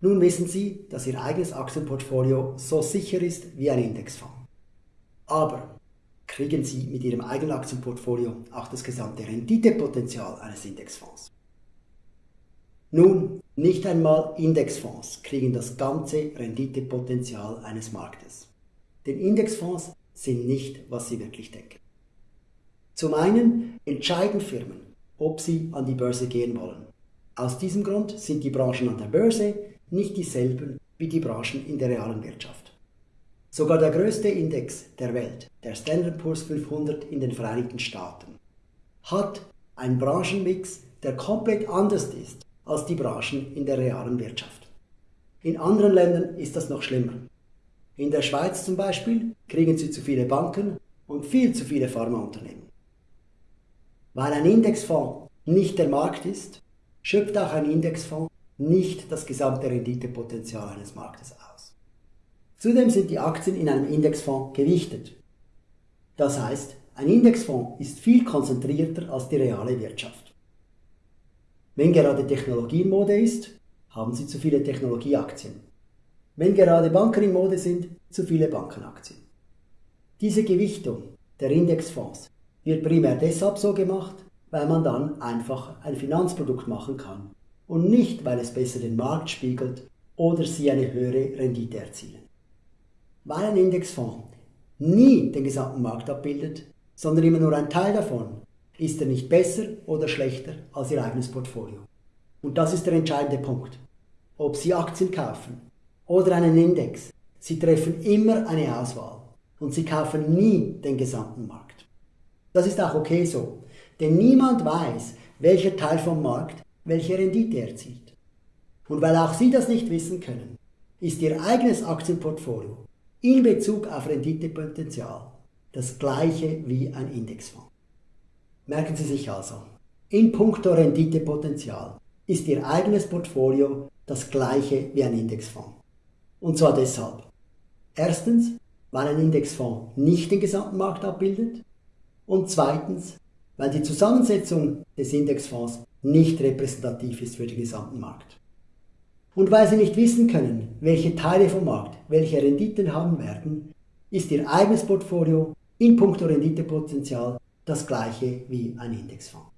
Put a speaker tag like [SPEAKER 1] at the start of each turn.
[SPEAKER 1] Nun wissen Sie, dass Ihr eigenes Aktienportfolio so sicher ist wie ein Indexfonds. Aber kriegen Sie mit Ihrem eigenen Aktienportfolio auch das gesamte Renditepotenzial eines Indexfonds? Nun, nicht einmal Indexfonds kriegen das ganze Renditepotenzial eines Marktes. Denn Indexfonds sind nicht, was Sie wirklich denken. Zum einen entscheiden Firmen, ob sie an die Börse gehen wollen. Aus diesem Grund sind die Branchen an der Börse nicht dieselben wie die Branchen in der realen Wirtschaft. Sogar der größte Index der Welt, der Standard Poor's 500 in den Vereinigten Staaten, hat einen Branchenmix, der komplett anders ist als die Branchen in der realen Wirtschaft. In anderen Ländern ist das noch schlimmer. In der Schweiz zum Beispiel kriegen sie zu viele Banken und viel zu viele Pharmaunternehmen. Weil ein Indexfonds nicht der Markt ist, schöpft auch ein Indexfonds nicht das gesamte Renditepotenzial eines Marktes aus. Zudem sind die Aktien in einem Indexfonds gewichtet. Das heißt, ein Indexfonds ist viel konzentrierter als die reale Wirtschaft. Wenn gerade Technologie in Mode ist, haben Sie zu viele Technologieaktien. Wenn gerade Banken in Mode sind, zu viele Bankenaktien. Diese Gewichtung der Indexfonds wird primär deshalb so gemacht, weil man dann einfach ein Finanzprodukt machen kann und nicht, weil es besser den Markt spiegelt oder Sie eine höhere Rendite erzielen. Weil ein Indexfonds nie den gesamten Markt abbildet, sondern immer nur ein Teil davon, ist er nicht besser oder schlechter als Ihr eigenes Portfolio. Und das ist der entscheidende Punkt. Ob Sie Aktien kaufen oder einen Index, Sie treffen immer eine Auswahl und Sie kaufen nie den gesamten Markt. Das ist auch okay so, denn niemand weiß, welcher Teil vom Markt welche Rendite erzielt. Und weil auch Sie das nicht wissen können, ist Ihr eigenes Aktienportfolio in Bezug auf Renditepotenzial das gleiche wie ein Indexfonds. Merken Sie sich also, in puncto Renditepotenzial ist Ihr eigenes Portfolio das gleiche wie ein Indexfonds. Und zwar deshalb. Erstens, weil ein Indexfonds nicht den gesamten Markt abbildet und zweitens, weil die Zusammensetzung des Indexfonds nicht repräsentativ ist für den gesamten Markt. Und weil Sie nicht wissen können, welche Teile vom Markt welche Renditen haben werden, ist Ihr eigenes Portfolio in puncto Renditepotenzial das gleiche wie ein Indexfonds.